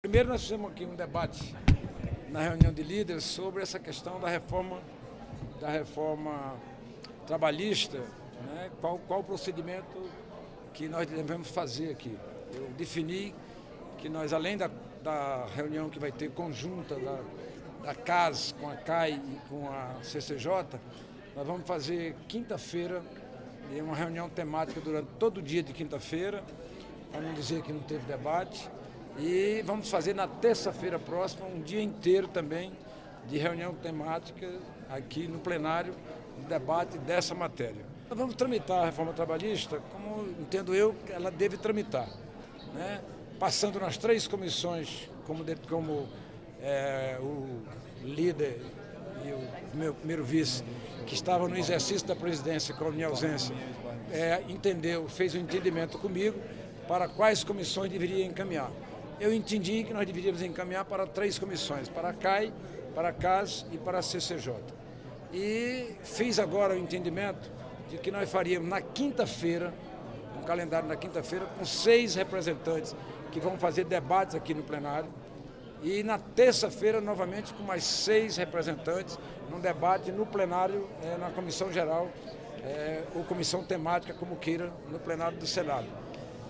Primeiro nós fizemos aqui um debate na reunião de líderes sobre essa questão da reforma, da reforma trabalhista, né? qual, qual o procedimento que nós devemos fazer aqui. Eu defini que nós, além da, da reunião que vai ter conjunta da, da CAS com a CAI e com a CCJ, nós vamos fazer quinta-feira uma reunião temática durante todo o dia de quinta-feira, para não dizer que não teve debate, e vamos fazer na terça-feira próxima um dia inteiro também de reunião temática aqui no plenário, no debate dessa matéria. Nós vamos tramitar a reforma trabalhista como entendo eu ela deve tramitar, né? passando nas três comissões, como, de, como é, o líder e o meu primeiro vice, que estavam no exercício da presidência com a minha ausência, é, entendeu, fez um entendimento comigo para quais comissões deveria encaminhar eu entendi que nós deveríamos encaminhar para três comissões, para a CAI, para a CAS e para a CCJ. E fiz agora o entendimento de que nós faríamos na quinta-feira, um calendário na quinta-feira, com seis representantes que vão fazer debates aqui no plenário, e na terça-feira, novamente, com mais seis representantes, num debate no plenário, é, na comissão geral, é, ou comissão temática, como queira, no plenário do Senado.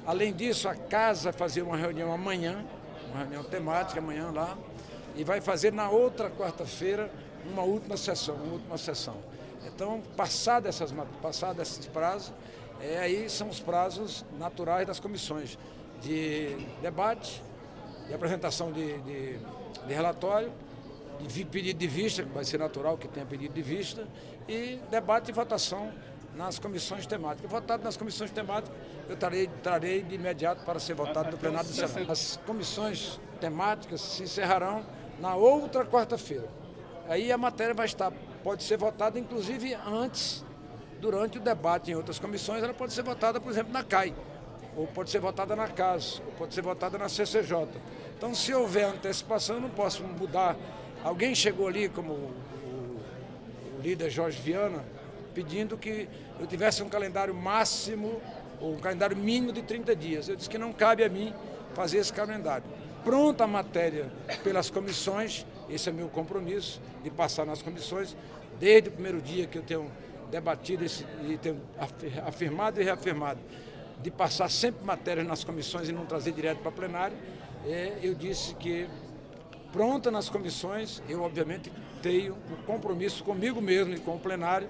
Além disso, a casa fazer uma reunião amanhã, uma reunião temática amanhã lá, e vai fazer na outra quarta-feira uma última sessão, uma última sessão. Então, passado, essas, passado esses prazos, é, aí são os prazos naturais das comissões de debate, de apresentação de, de, de relatório, de pedido de vista, que vai ser natural que tenha pedido de vista, e debate e votação nas comissões temáticas. Votado nas comissões temáticas, eu trarei, trarei de imediato para ser votado no plenário do Senado. As comissões temáticas se encerrarão na outra quarta-feira. Aí a matéria vai estar, pode ser votada inclusive antes, durante o debate em outras comissões, ela pode ser votada, por exemplo, na CAI, ou pode ser votada na CAS, ou pode ser votada na CCJ. Então, se houver antecipação, eu não posso mudar. Alguém chegou ali, como o, o líder Jorge Viana, pedindo que eu tivesse um calendário máximo, ou um calendário mínimo de 30 dias. Eu disse que não cabe a mim fazer esse calendário. Pronta a matéria pelas comissões, esse é meu compromisso, de passar nas comissões, desde o primeiro dia que eu tenho debatido esse, e tenho afirmado e reafirmado, de passar sempre matérias nas comissões e não trazer direto para plenário, é, eu disse que pronta nas comissões, eu obviamente tenho um compromisso comigo mesmo e com o plenário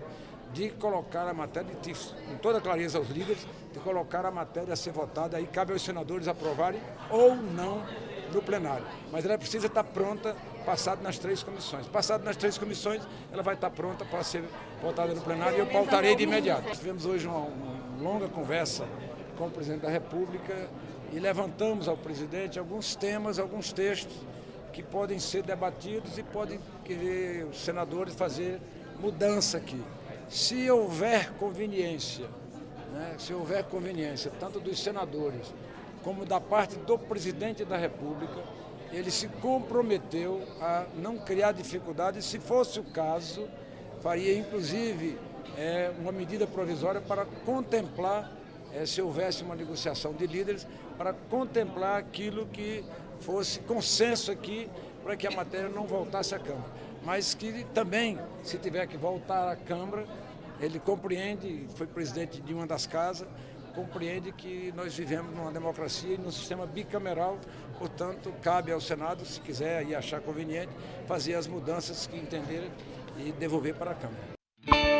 de colocar a matéria, de, com toda clareza aos líderes, de colocar a matéria a ser votada, aí cabe aos senadores aprovarem ou não no plenário. Mas ela precisa estar pronta, passada nas três comissões. Passada nas três comissões, ela vai estar pronta para ser votada no plenário e eu pautarei de imediato. Tivemos hoje uma, uma longa conversa com o presidente da República e levantamos ao presidente alguns temas, alguns textos que podem ser debatidos e podem querer os senadores fazer mudança aqui. Se houver conveniência, né, se houver conveniência, tanto dos senadores como da parte do presidente da República, ele se comprometeu a não criar dificuldades, se fosse o caso, faria inclusive é, uma medida provisória para contemplar, é, se houvesse uma negociação de líderes, para contemplar aquilo que fosse consenso aqui para que a matéria não voltasse à Câmara. Mas que também, se tiver que voltar à Câmara, ele compreende, foi presidente de uma das casas, compreende que nós vivemos numa democracia e num sistema bicameral, portanto, cabe ao Senado, se quiser e achar conveniente, fazer as mudanças que entender e devolver para a Câmara.